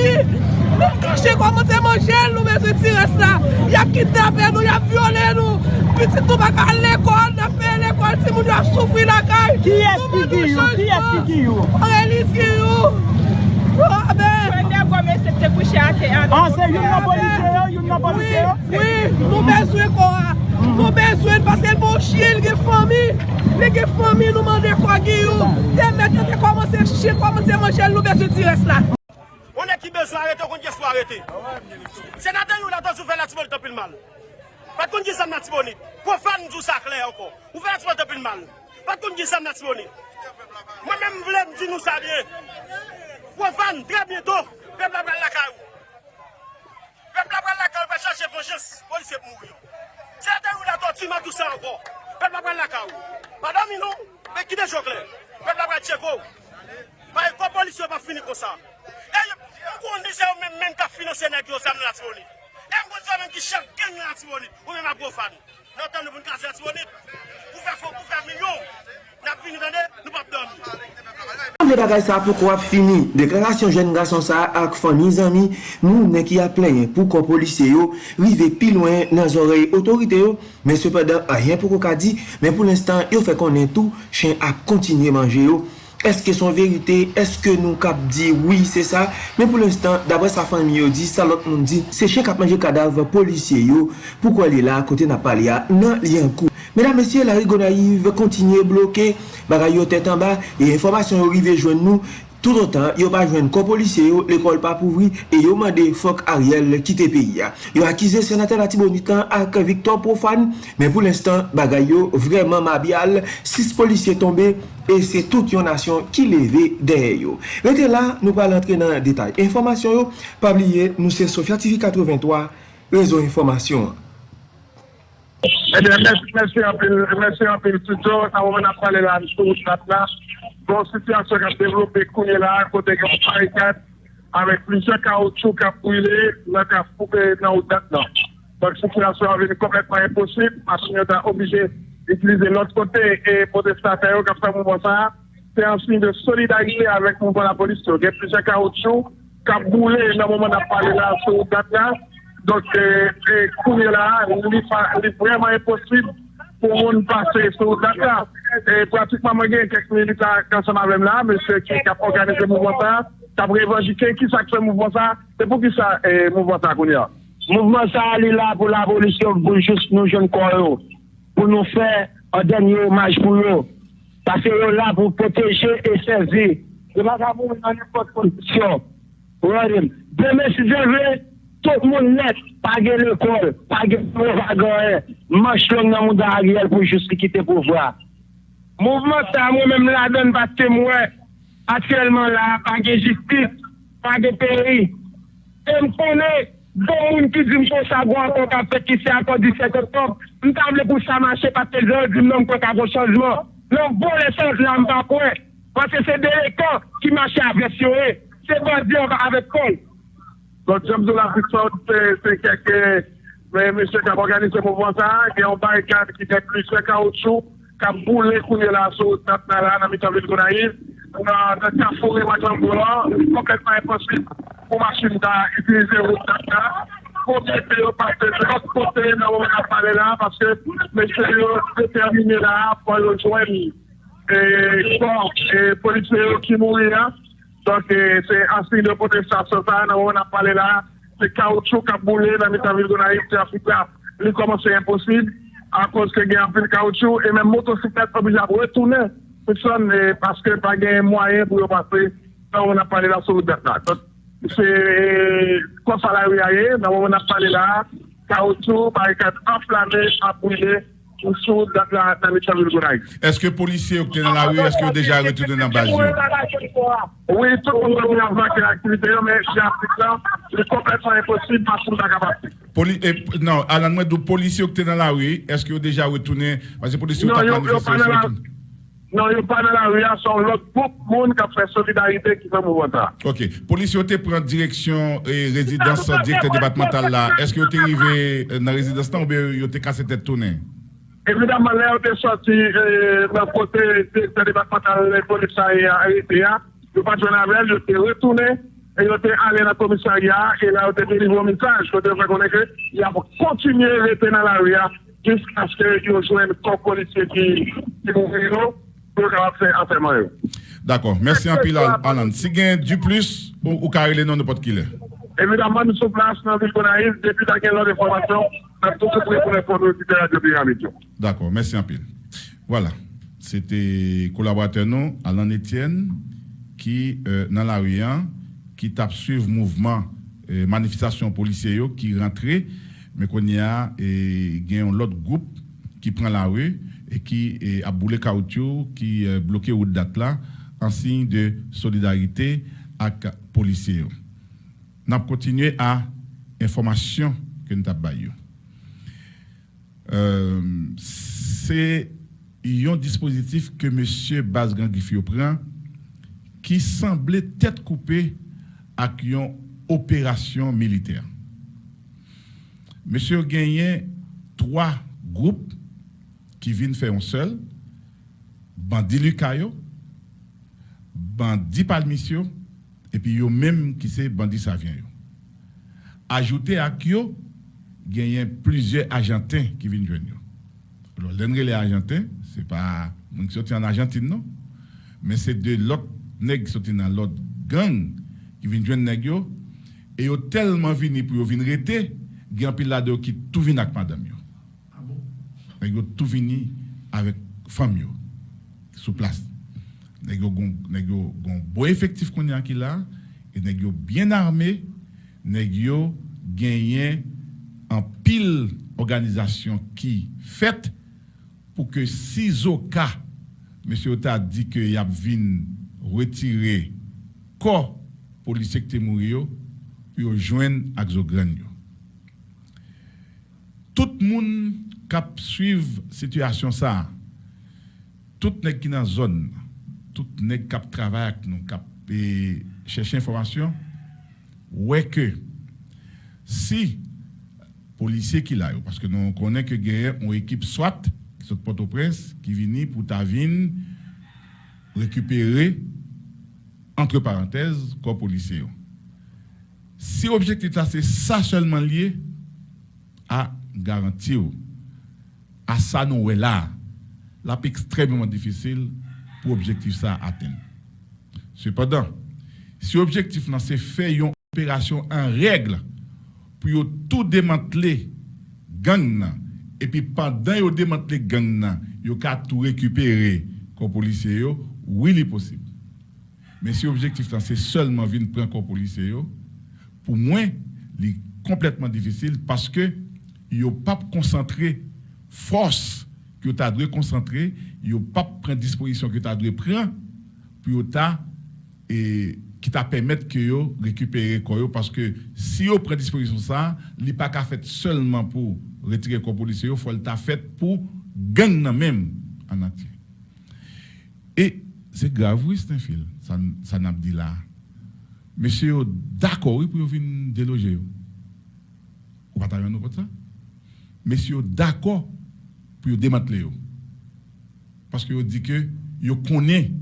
mi. Nou kache kwa mwen te manjel nou mwen se tire sa. Ya kitape nou, ya viole nou. Piti tou baka l'ekol, na fe l'ekol si moun yo a soufri la kay. Ki eski ki yo? Ki eski ki yo? Aurelis ki yo. Abe. Fwende gome se te kouche ake ane. An se yon nan polise yo, yon nan polise yo? Oui, nou bezwe kwa. Nou mhm. bezwen paske l moun chie l ge fami Le ge fami nou mande kwa gi yo bon. Te mette te komanse chie, komanse manche l nou bezwen tire sa. ki bezwa arete, kon ki espo arete. Senate yon la tan sou fe la tibonit apil mal. Pat kon ki sam la tibonit. Profan nou sa kle anko. Ou fe la tibonit apil mal. Pat kon ki sam la tibonit. Mwen men vle mdi nou sa liye. Profan, tre bieto, pepla bral la karou. Pepla bral la karou pa chache vengeance, polise pou mou yon. Senate yon la tan tu ma tout sa anko. Pepla bral la karou. Padam yon, pe ki de jokle. Pepla bral tcheko. Ba yon kon polisyon pa fini kon sa. Mwen di se ou men men ka finanse nek yo sam nan Antimonit. E mwen se ou men ki chak gen nan Antimonit. Ou men ma gwo fan. Nan tan nou pou nkaze Antimonit. Pou fè fò, pou fè milyon. Nap vini dande, nou pap dami. Mwen bagay sa pou kwa fini. Deklarasyon jen gason sa ak fami zami, moun ne ki a plen pou kon polisye yo. Rive pi lwen nan zorey otorite yo. Men sepadan a yen pou kwa ka di. Men pou l'instant yo fe konen tou. Chen ap kontinye manje yo. eske son verite, eske nou kap di oui, se sa, men pou l'instant dabre sa fan mi yo di, sa lot moun di se chen kap manje kadav polisye yo. Pou kwa li la, kote na pali ya, nan li an kou Medan mesye, la rigo naiv kontinye bloke, bagay yo tèt an ba, e informasyon yo rive jwen nou Tout an tan, yo pa jwen kon polisye yo, l'ekol pa pouvri, e yo mande fok Ariel kite peyi ya. Yo akize senatè la Tibonitan ak Victor Profan, men pou l'instant bagay yo vreman mabyal, 6 polisye tombe, e se tout yon nasyon ki leve deye yo. Rete la, nou pal entre nan detay. Informasyon yo, pabliye nou se Sofya TV 83, rezo informasyon. Mèsi anpil, mèsi anpil tuto, nan wè nan pale la nisou wè nan la, bon sityasyon kap devlopè kounye la, kote gen parikat, avèk plijè kaoutchou kap pwile, lè kap poupe nan ou dat nan. Donk sityasyon avè ni kompletman imposib, masin yo ta obije itilize lòt kote, e potestate yo kap sa moun bon sa, se ansin de solidarite avèk moun bon la polis yo. Gen plijè kaoutchou, kap boule nan wè nan pale la nisou wè nan la, Donk kouye la, li vreman imposib pou moun pase sou Dakar. Pratikman mwen gen kek milita kansan avèm la, monsè ki kap organize mouvment sa, kap revanjike ki sakse mouvment sa, se pou ki sa mouvment sa kouni ya. Mouvment sa li la pou l'abolisyon pou jous nou joun kon yo, pou nou fè an denye omaj pou yo, pase yo la pou poteje e sezi. Se pa sa pou mwen an epot kondisyon. Ou an rim. Deme si zè vè, Tout moun net, page l'ekol, page provagan, manch long nan moun da Ariel pou jous ki kite pou vwa. Mouvment sa moun mèm la den batte mwen, atyèlman la, page jistit, page peri. E m konè, don moun ki di m pou sa gwa kon ka pet ki se akon 17 oktob, m table pou sa manche patè zon, di m nan kon ka bon chanjman. Non bon le lesans la m pa kwen, pase se de ekon ki manche avresyon e, se bon di an va avek kon. Don jom zou la viksot, se keke, mèche kap organize mouvman sa, gen yon barikade ki gen plus le kaoutchou, kap boule kounye la sou, tap nan la nan mitan vil konayiv, nan kap fure wajan boulan, kompletman imposib pou machin da itilize route tap nan, konti pe yo parte de lot kote nan wè kap pale la, paske mèche yo determine la pou yo jwen kon, e, e, polisye yo ki mouri la, Donk se asli de protestasyon sa nan wè nan pale la, se kaoutchou kap boule nan mitavil Gonaif te Afrika li koman se imposib an kons ke gen apil kaoutchou e men motosiklet obija wè toune peson paske pa gen mwayen pou yo pase nan wè nan pale la sou libertad. Se konsalari a ye nan wè nan pale la kaoutchou parikat anflame apouye sou dat la tanit sa vil goray. Eske polisye ou kte nan la ou, eske ou deja retoune nan baz yo? Oui, tout kon kon mi avak e aktivite yo, men si apik la, li kompletman imposib, pas pou tak apatik. Non, alan mwen do polisye ou kte nan la ou, eske ou deja retoune, wase polisye ou tak non, manifestasyon? Non, yo pa nan la ou, son lot pouk moun ka fè solidarite ki nan mou wata. Ok, polisye ou te pren direksyon eh, rezidans direkte debatmental la, eske ou te rive eh, nan rezidans tan ou be yo te kase tèt tounen? Evidèman lè ou te soti nan kote te debatman lè komisarya a ete ya, yo pa jwen avèl, yo te retounè, yo te alè nan komisarya, e la ou te delivou mitaj, kote vè konè ke, ya pou kontinye rete nan la ou ya, jisk aske yo jwen kon polisye ki moun vino, pou yo kap se anterman yo. D'akon, mersi anpil Alan. Si gen du plus, ou kare lè nan de pot ki lè? Evidèman nou sou plas nan vil konayiv, depi da gen lò de formasyon, D'accord, merci un pile. Voilà, c'était collaborateur non, Alain Etienne, qui, euh, dans la rue, hein, qui tape suivre mouvement, euh, manifestation policière qui rentrait, mais qu'on y a, et il y a un autre groupe qui prend la rue et qui est a boulé caoutchouc, qui est bloqué au date là, en signe de solidarité avec les policiers. Nous avons continué à information que nous avons euh, c'est un dispositif que M. Bazgan Gifio prend qui semblait tête coupée avec une opération militaire. Monsieur gagné trois groupes qui viennent faire un seul, Bandi Lucayo, Bandi Palmisio, et puis yo même qui c'est Bandi Savien. Ajouté à Kyo, il y a plusieurs Argentins qui viennent joindre. yo. Alors, l'un les Argentins, c'est pas moun qui sorti en Argentine, non? Mais c'est de l'autre nègres qui sorti dans l'autre gang qui viennent joindre nèg yo. Et yo tellement vini pour venir rester, il y a un là-dedans qui tout vient avec madame yo. Nèg yo tout vini avec femme yo sous place. Nèg yo gon bon effectif qu'on a qui là et nèg yo bien armé, nèg yo gagné en pile organisation qui fait pour que si au cas monsieur t'a dit que y a vinn retirer corps policier qui yo puis yo joindre avec tout le monde qui suivre situation ça, tout nèg qui dans zone, tout nèg qui travaille avec nous, qui chercher information, ouais que si policier qui là, parce que nous connaissons que gagne une équipe SWAT qui sont Port-au-Prince qui vient pour ta vine récupérer entre parenthèses corps policier. Si l'objectif là c'est ça seulement lié à garantir à ça nous est là, là extrêmement difficile pour objectif ça atteindre. Cependant, si l'objectif là c'est faire une opération en règle pour tout démanteler gang et puis pendant yo démanteler gang nan, yo ka tout récupérer comme policier oui, il est possible. Mais si l'objectif là c'est seulement venir prendre comme policier pour moi, il est complètement difficile parce que yo pas concentré force que tu as dû concentrer, yo pas prendre disposition que tu dû prendre pour ta et qui t'a permettre que yo récupérer yo, parce que si yo prend disposition ça, li pas fait seulement pour retirer corps policier, il faut le ta fait pour gang même en entier. Et c'est grave oui c'est un fil, ça ça n'a dit là. Monsieur d'accord pour venir déloger. Ou pas nous pour ça? Monsieur d'accord pour démanteler. Parce que yo dit que yo connaît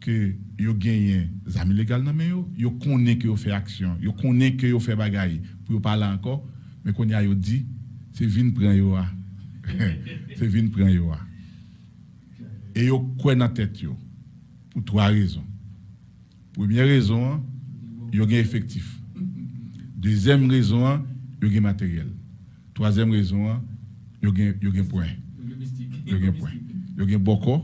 que yo gagne des amis légaux dans main yo, yo connaît que yo fait action, yo connaît que yo fait bagaille pour yo parler encore, mais qu'on y a yo dit c'est vinn prend yo c'est vinn prend yo. Et yo quoi dans tête yo pour trois raisons. Première raison, yo gagne effectif. Deuxième raison, yo gagne matériel. Troisième raison, yo gagne yo gagne point. Yo gagne point. Yo gagne beaucoup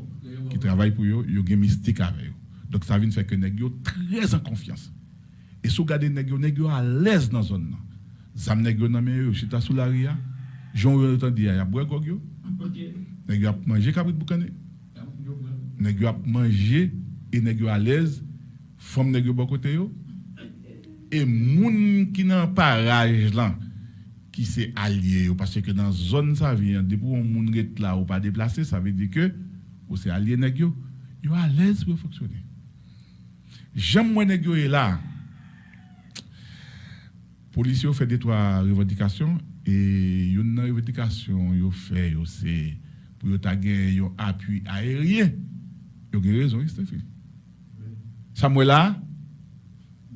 qui travaille pour yo, yo gagne mystique avec. Donc ça vient faire que nèg yo très en confiance. Et si vous regardez nèg yo à l'aise dans zone là. Zam nèg yo nan men yo, chita sous la ria. Jean yo entend dire ya boire gog yo? Nèg yo a manger cabrit boucané? Nèg yo a manger et nèg yo à l'aise. Femme nèg yo bon côté yo? Et moun qui dans parage là qui c'est allié yo, parce que dans zone ça vient depuis on moun là ou pas déplacé, ça veut dire que ou c'est allié nèg yo, yo à l'aise pour fonctionner. J'aime moi nèg yo est là. Policiers fait des trois revendications et une revendication yo fait yo c'est pour gen yo appui aérien. Yo gen raison, fait. Samuel là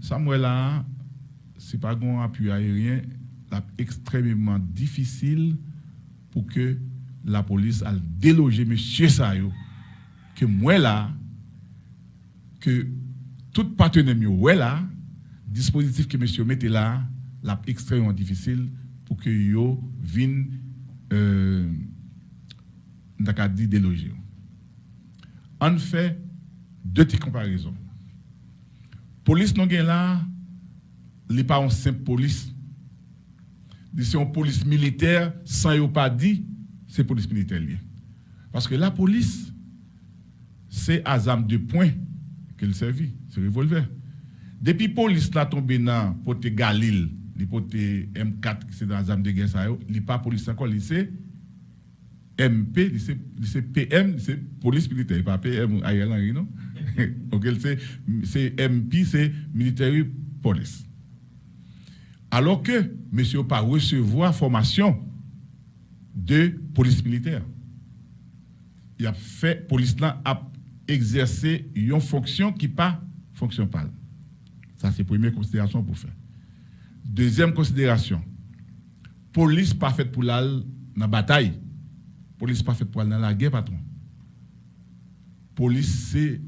Samuel là, c'est pas un appui aérien, extrêmement difficile pour que la police a délogé monsieur Sayo, que moi là, que tout partenaire ouais là, dispositif que monsieur mettez là, là extrêmement difficile pour que yo vienne euh, dit déloger. En fait deux petites comparaisons. Police non là, n'est pas une simple police. C'est une police militaire sans yo pas dit, c'est police militaire. Parce que la police, c'est Azam de points qu'elle servit, c'est revolver. Depuis police là tombé dans pote Galil, les pote M4 qui c'est dans Azam de guerre ça il pas police encore, c'est MP, c'est PM, c'est police militaire, pas PM Ariel non? ok, c'est MP, c'est military police. Alors que monsieur pas recevoir formation de police militaire. Il a fait, police là a exercé une fonction qui pas fonction pas. Ça, c'est la première considération pour faire. Deuxième considération, police pas faite pour la bataille. Police pas faite pour dans la guerre, patron. Police, c'est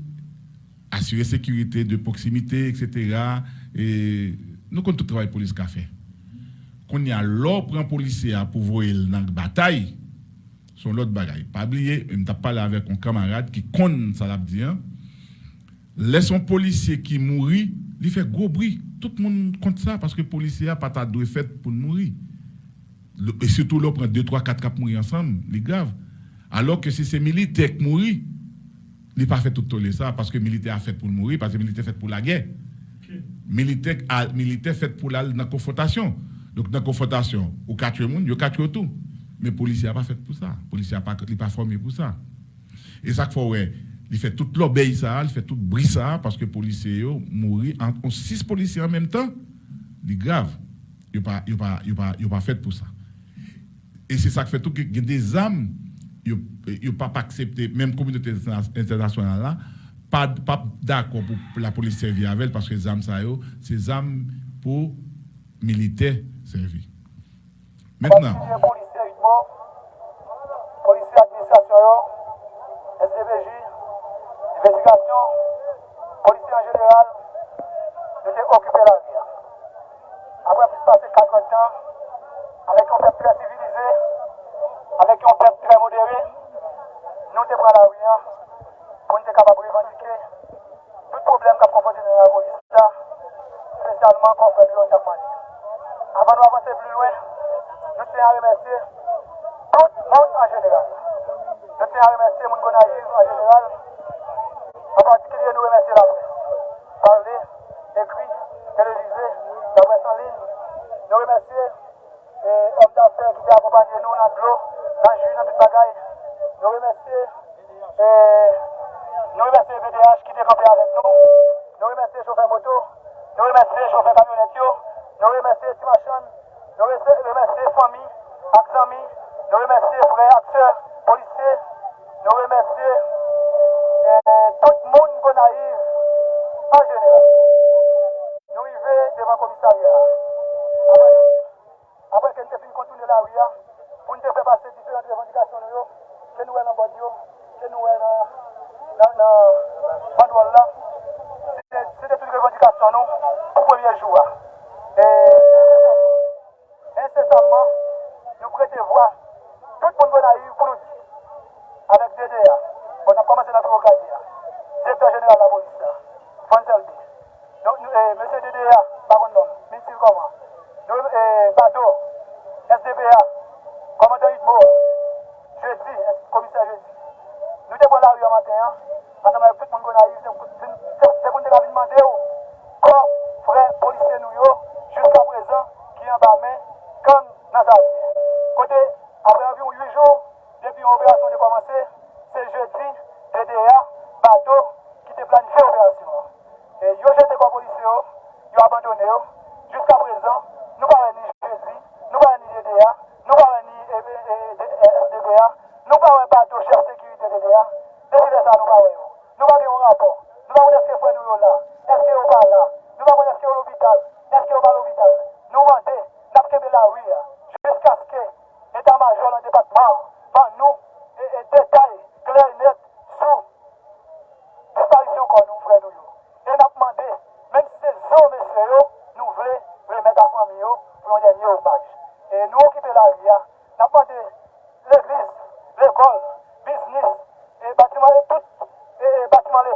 assurer sécurité de proximité, etc. Et nous, quand tout travail police qu'a fait, qu'on y a l'or un policier pour voir dans la bataille, son l'autre bagaille. Pas oublier, je pas parlé avec un camarade qui connaît ça l'a dit. Hein. Laisse un policier qui mourit, il fait gros bruit. Tout le monde compte ça parce que le policier n'a pas de fait pour mourir. Et surtout, là, prend 2, 3, 4 cas mourir ensemble, c'est grave. Alors que si c'est militaire qui mourit, il n'a pas fait tout ça parce que le militaire a fait pour mourir, parce que le militaire a fait pour la guerre. Militaire, a, militaire fait pour la, la confrontation. Donc, dans la confrontation, au quatre monde, il a tout. Mais le policier n'a pas fait pour ça. Le policier n'a pas, pas formé pour ça. Et ça qu'il faut, ouais, il fait toute l'obéi il fait tout bruit ça, parce que les policiers mourir en six policiers en même temps, c'est grave. Il n'a pas, pas, fait pour ça. Et c'est ça qui fait tout que des âmes, ils n'ont pas accepté, même la communauté internationale là, pas, pas d'accord pour la police servir avec parce que les âmes, c'est des âmes pour militaires servir. Maintenant. Policier administration, SDBJ, l'éducation, policiers en général, nous avons occupé la ville. Après plus de passer 40 ans, avec un peuple très civilisé, avec un peuple très modéré, nous sommes pris la rue pour nous capables de revendiquer tout problème qu'a confronté dans la police, spécialement contre le Japon. Avant d'avancer plus loin, nous tiens à remercier tout le monde en général. Nous tiens à remercier mon en général. En particulier, nous remercions la presse. Parler, écrit, télévisé, la presse en ligne. Nous remercions les hommes d'affaires qui ont accompagné nous dans l'eau, dans le jus, dans toute bagaille. Nous remercions nous remercions les VDH qui étaient campés avec nous. Nous remercions les chauffeurs moto. Nous remercions les chauffeurs camionnettes. Nous remercions Timachon. Nous remercions les familles, les amis. Nous remercions les frères, sœurs, policiers. Nous remercions nan tout moun kon naiv an jeneral. Nou i ve devan komisarya. Apre ke nou te fin kontoune la ou ya, pou nou te fe pase diferent revendikasyon nou yo, ke nou wè nan Bodiyo, ke nou wè nan Panwalla, se de tout revendikasyon nou pou premier jou a. E, insesamman, démocratie, secteur général de la police, Fontel B. Donc, eh, monsieur DDA, par contre, non, ministre comment eh, Bado, SDPA, commandant Idmo, jeudi, commissaire jeudi. Nous devons la rue matin, parce que tout le monde arrive, c'est qu'on devait demander quand frère policier nous, jusqu'à présent, qui en bas, mais comme dans ya, e yon sa nou ba we yo. Nou ba di yon rapor.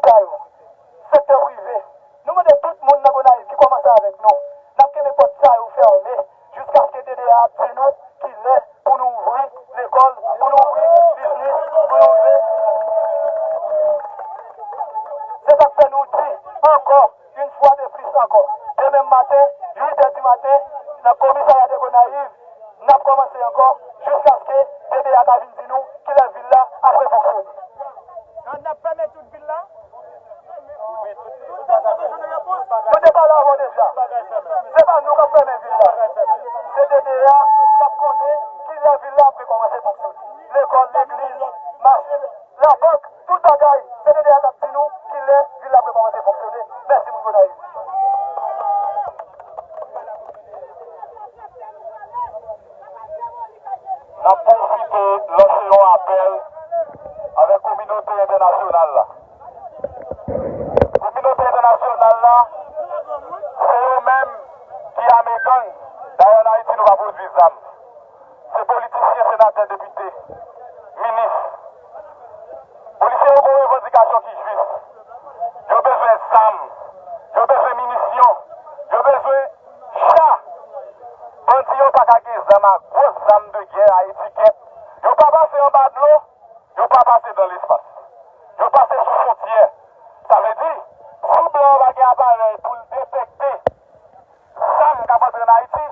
calmo. Sè de deya, kap konen, pa pase dan l'espace. Yo pase sou frontier. Sa ve di, sou blan bagay aparel pou l'detekte zam kapatre na Haiti,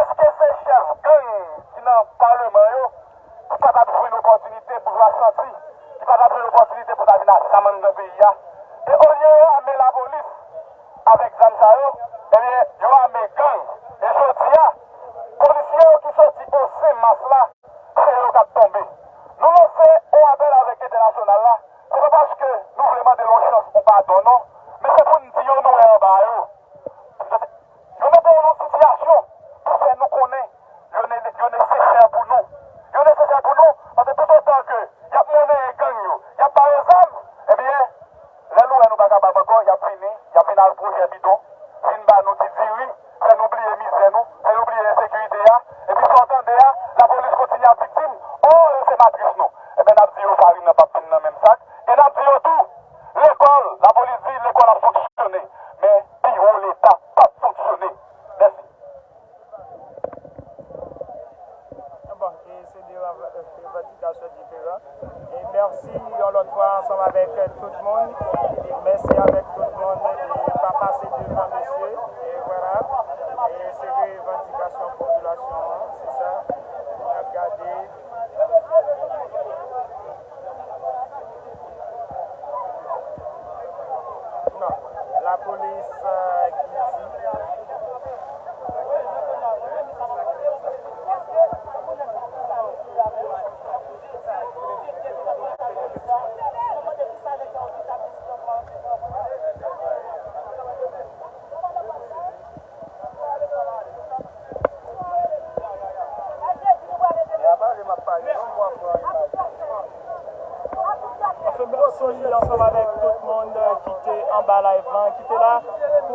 eske se chef gang ki nan parleman yo, ki pa ta boujoui l'opportunite pou jwa santi, ki pa ta boujoui l'opportunite pou ta vina saman de peyi ya. E o liye yo ame la polis, pou pa don nou. Men se pou nou di yo nou e ba yo. Yo nou pou nou sityasyon pou se nou konen. Yo ne se chè pou nou. Yo ne se chè pou nou. Ate tout otan ke yap mounen e gang yo. Yap pa yo zam. Ebyen, eh lè lou e nou baga babakon. Yap vini. Yap vini al proje bidon. Vin ba nou ti diwi. Fè nou oubliye mizè nou. Fè nou oubliye sekwite ya. Ebi sotan de ya, la polis kontinye ap diktim. Oh, yo se matris nou. Eben eh ap diyo oh, farin nan papin nan men sak. En ap diyo oh, tou. La polis di l'ekol ap foksyone, men, pi ou l'Etat pap foksyone. Mersi. Bon, c'est des revendications différentes. Et merci une autre fois ensemble avec euh, tout le monde.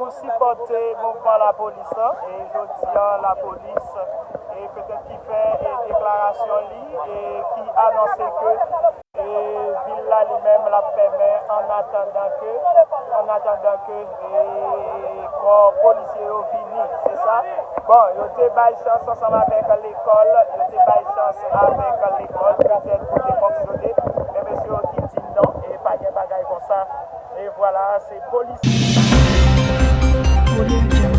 nou sipote mouvman la polis an, e jodi an la polis, e petet ki fe deklarasyon li, e ki anonse ke, e villa li men la peme an atendan ke, an atendan ke, e kon polisye yo vini, se sa. Bon, yo te bay chans ansanm avek l'ekol, yo te bay chans avek l'ekol, petet pou te foksyote, e mesyo ki di nan, e pa gen bagay kon sa, e wala, voilà, se polis. Audio Jungle.